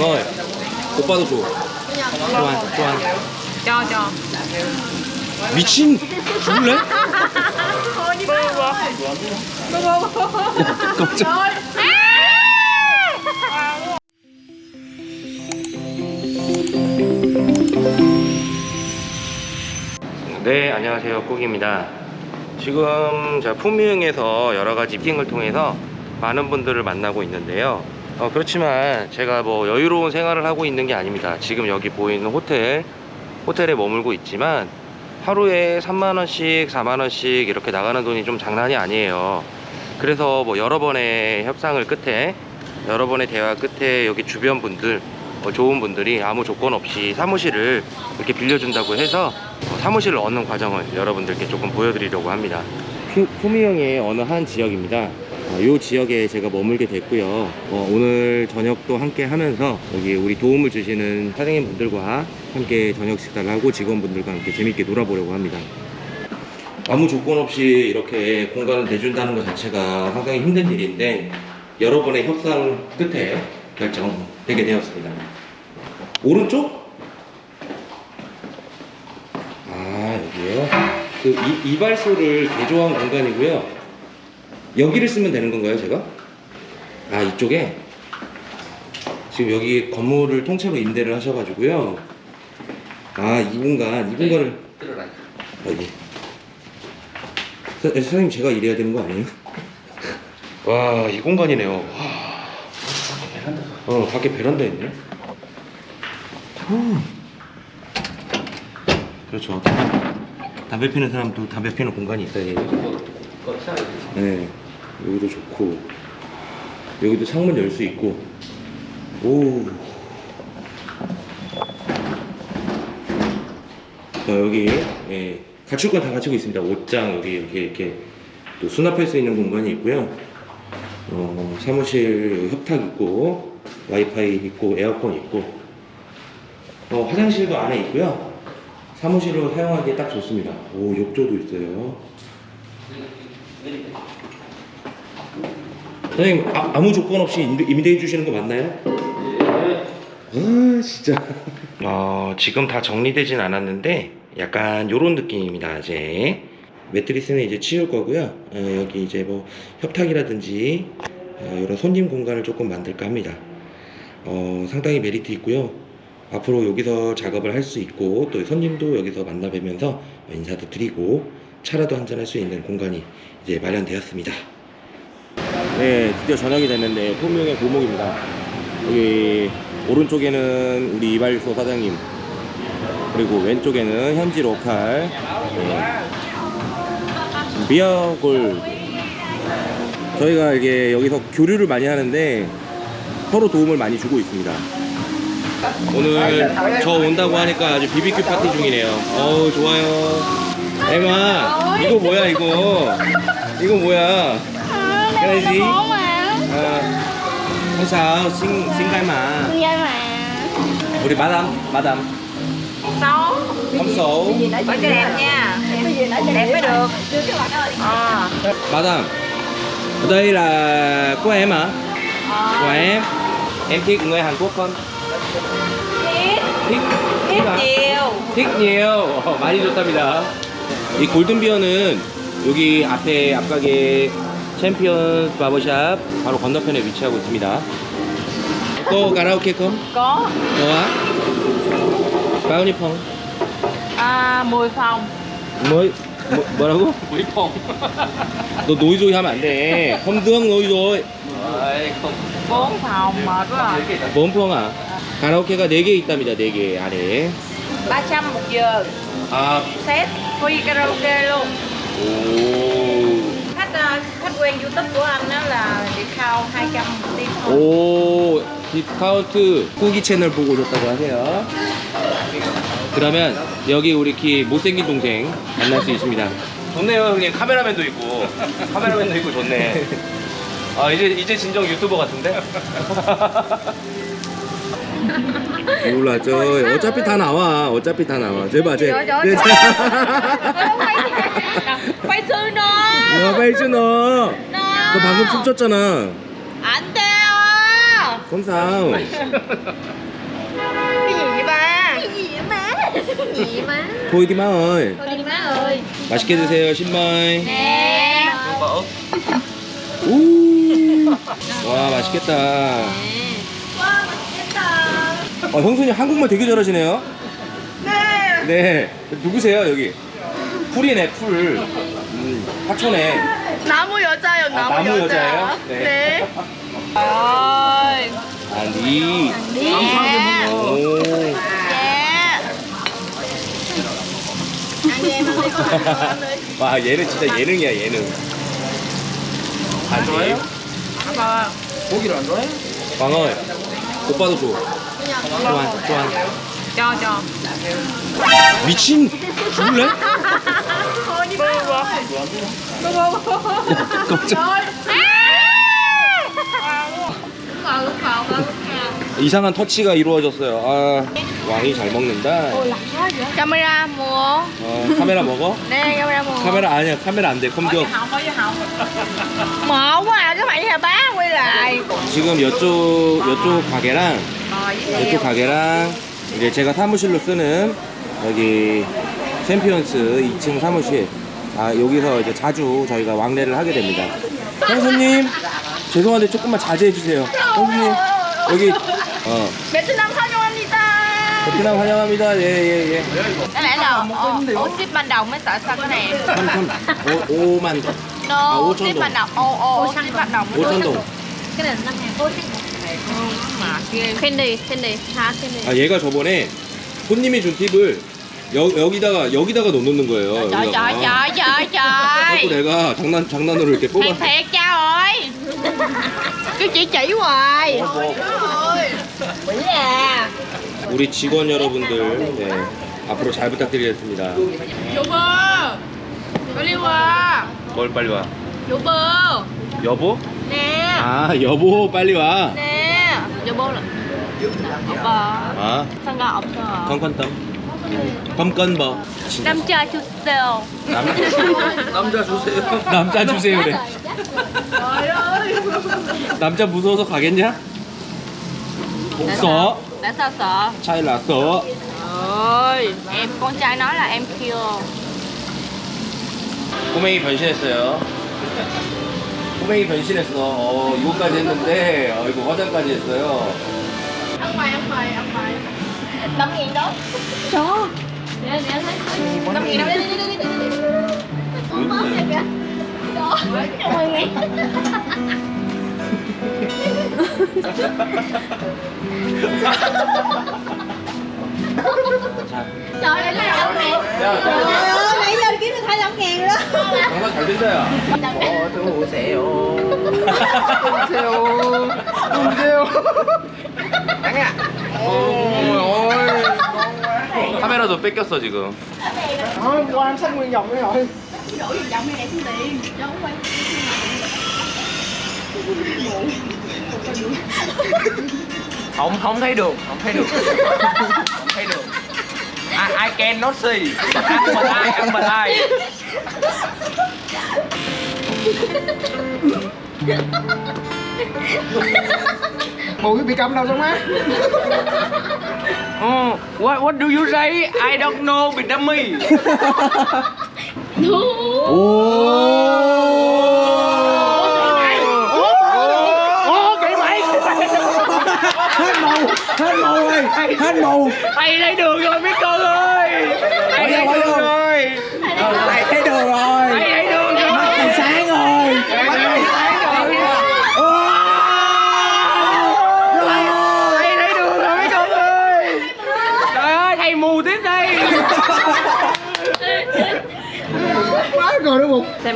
Ơi 오빠도 줘 좋아 좋아 cho 미친! 죽을래? 깜짝 네 안녕하세요. 꼭입니다. 지금 제가 품위흥에서 여러가지 미팅을 통해서 많은 분들을 만나고 있는데요 어, 그렇지만 제가 뭐 여유로운 생활을 하고 있는 게 아닙니다. 지금 여기 보이는 호텔 호텔에 머물고 있지만 하루에 3만원씩 4만원씩 이렇게 나가는 돈이 좀 장난이 아니에요. 그래서 뭐 여러 번의 협상을 끝에 여러 번의 대화 끝에 여기 주변 분들 어, 좋은 분들이 아무 조건 없이 사무실을 이렇게 빌려준다고 해서 어, 사무실을 얻는 과정을 여러분들께 조금 보여드리려고 합니다. 후미형의 어느 한 지역입니다 이 지역에 제가 머물게 됐고요 어, 오늘 저녁도 함께 하면서 여기 우리 도움을 주시는 사장님 분들과 함께 저녁 식사를 하고 직원분들과 함께 재밌게 놀아보려고 합니다 아무 조건 없이 이렇게 공간을 내준다는 것 자체가 상당히 힘든 일인데 여러 번의 협상 끝에 결정되게 되었습니다 오른쪽? 아 여기에요? 그 이, 이발소를 개조한 공간이고요 여기를 쓰면 되는 건가요 제가? 아 이쪽에? 지금 여기 건물을 통째로 임대를 하셔가지고요. 아 이 공간 이 공간을 여기 사, 사장님 제가 일해야 되는 거 아니에요? 와 이 공간이네요. 와. 어 밖에 베란다 있네. 후. 그렇죠. 담배 피는 사람도 담배 피는 공간이 있어야 돼요 네 여기도 좋고 여기도 창문 열 수 있고. 오 자, 여기 예, 갖출 건 다 갖추고 있습니다. 옷장 여기 이렇게 이렇게 또 수납할 수 있는 공간이 있고요. 어, 사무실 협탁 있고 와이파이 있고 에어컨 있고. 어, 화장실도 안에 있고요. 사무실로 사용하기에 딱 좋습니다. 오 욕조도 있어요 선생님 아, 무 조건 없이 임대, 임대해 주시는 거 맞나요? 아 진짜. 어, 지금 다 정리되진 않았는데 약간 요런 느낌입니다 이제. 매트리스는 이제 치울 거고요. 어, 여기 이제 뭐 협탁이라든지 어, 이런 손님 공간을 조금 만들까 합니다. 어, 상당히 메리트 있고요. 앞으로 여기서 작업을 할 수 있고 또 손님도 여기서 만나 뵈면서 인사도 드리고 차라도 한잔 할 수 있는 공간이 이제 마련되었습니다 네 드디어 저녁이 됐는데 풍명의 고목입니다. 여기 오른쪽에는 우리 이발소 사장님 그리고 왼쪽에는 현지 로컬 네. 미역을 저희가 이게 여기서 교류를 많이 하는데 서로 도움을 많이 주고 있습니다. 오늘 저 온다고 하니까 아주 BBQ 파티 중이네요. 어우 좋아요. 에마 이거 뭐야 이거? 이거 뭐야 cái này gì à, không sao xin xin cái mà Vậy mà 우리 마담 마담 Xấu không xấu Phải cho đẹp nha Đẹp mới được Ờ 마담 đây là của em hả của em em thích người Hàn Quốc không thích Tiếp à? nhiều thích nhiều 어, 많이 좋답니다 이 골든비어는 여기 앞에 앞가게 챔피언 바버샵 바로 건너편에 위치하고 있습니다. 또 가라오케 컴? Có 너와? 바우니 펑. à, 10 phòng 뭐, 뭐 뭐라고? 노이펑. 너 노이조이 하면 안돼. 컴드형 노이조이. 4 phòng mệt quá rồi 뭔펑아. 가라오케가 4개 있답니다 4개 안에. 300 một giờ 아. Set free karaoke luôn 오. Khách quen youtube của anh đó là discount 200 một tiếng thôi 오 디스카운트 후기 채널 보고 오셨다고 하세요 그러면 여기 우리 키 못생긴 동생 만날 수 있습니다 좋네요 형님 카메라맨도 있고 카메라맨도 있고 좋네 아 이제 이제 진정 유튜버 같은데 몰라 저 어차피 다 나와 어차피 다 나와 제발 제 sư 야 빨리 너. 너 방금 춤췄잖아 má ơi thôi đi má ơi 맛있게 드세요 신마이 nè 우. 와 맛있겠다 wow 맛있겠다 어, 형수님 한국말 되게 잘하시네요 네네 누구세요 여기 풀이네 풀 음, 하천에 나무 여자요 나무, 나무 여자 여자예요? 네. 네. ơi 아니 nè 오 đi 와 얘는 진짜 예능이야 예능 안 좋아해요? Vâng. 고기를 안 좋아해? 광어 오빠도 줘 좋아 좋아 cho cho 미친 죽을래? 이상한 터치가 이루어졌어요. 아 왕이 잘 먹는다. camera mua 어, 카메라 먹어? nè camera mua 카메라 아니야 카메라 안 돼 컴퓨터. không mở quá à, các bạn nhà bá quay lại 지금 이쪽 이쪽 가게랑 이쪽 가게랑 이제 제가 사무실로 쓰는 여기 챔피언스 2층 사무실 아 여기서 이제 자주 저희가 왕래를 하게 됩니다 형수님 죄송한데 조금만 자제해 주세요 형수님 여기 어 베트남 환영합니다 베트남 환영합니다 예예예 ồ ship ban đầu mới sợ sao cái này 3 3 5, 5만 no À, ô trăm ship đồng. ship ban đầu mới 5천 동 cái này năm ngàn candy candy hả candy 아 얘가 저번에 손님이 준 팁을 여, 여기다가 여기다가 넣는 거예요 그래서 trời 내가 장난 장난으로 이렇게 뽑아. thiệt cha ơi cứ chỉ chỉ hoài bữa à 우리 직원 여러분들 네, 앞으로 잘 부탁드리겠습니다. vô bơ 빨리 와. 뭘 빨리 와? vô bơ 여보? nè 아 여보 빨리 와. nè vô bơ là 아? 상관 없어. 컴컨텀. 컴컨버. 남자 주세요 남 남자 주세요. 남자 주세요 그래. 남자 무서워서 가겠냐? 없어. tại sao sợ 났어. ơi em con trai nói là em kêu 꼬맹이 변신했어요. 꼬맹이 변신했어. 어, 이거까지 했는데, 어, 이거 화장까지 했어요. mày ăn mày năm nghìn đó cho nè nè thấy năm nghìn đâu đi đi đi đi đi con bớt này kìa đó mười nghìn 자, trời ơi nó năm nghìn 야, trời ơi nãy giờ kiếm được hai mươi nghìn rồi đó 장사 잘 된다, 야. 어서오세요. 오세요. 오세요. 양아. 카메라도 뺏겼어, 지금. Thôi, qua sách nguyên vòng đấy rồi. đổi gì giọng này để xuống tiền cho không quay Không, không thấy được, không thấy được. không thấy được. I, I cannot see. Ăn mà ai, ăn mà ai. Mùi bị cầm đầu sao má? What what do you say? I don't know Vietnamese. Mày. hết màu hết màu rồi hết màu Thầy thấy đường rồi mấy con ơi. Thầy vô, đường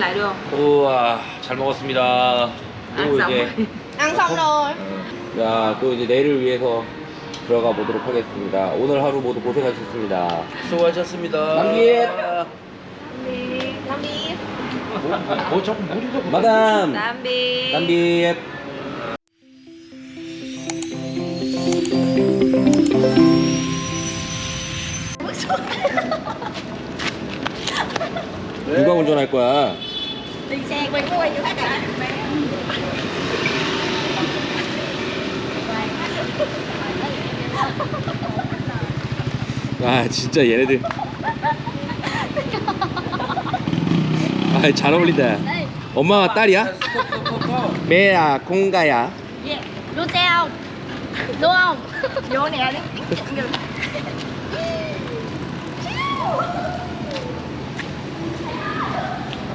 lại được 우와, 잘 먹었습니다. 또안 이제, xong rồi 야, 또 이제 내일을 위해서 들어가 보도록 하겠습니다. 오늘 하루 모두 고생하셨습니다. 수고하셨습니다. 남기에 tạm biệt 뭐 자꾸 자꾸. 마담, biệt 남비에 누가 운전할 거야? đi xe quay quay vô hết rồi 아 진짜 얘네들. 아 잘 어울린다. 엄마가 딸이야? 메야 공가야. 예 로세요 노엄. 요네 아니